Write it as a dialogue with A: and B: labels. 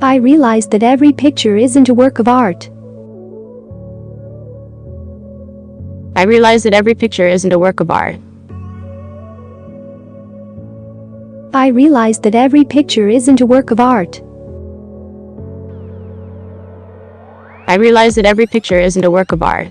A: I realized that every picture isn't a work of art.
B: I realized that every picture isn't a work of art.
A: I realized that every picture isn't a work of art.
B: I realized that every picture isn't a work of art.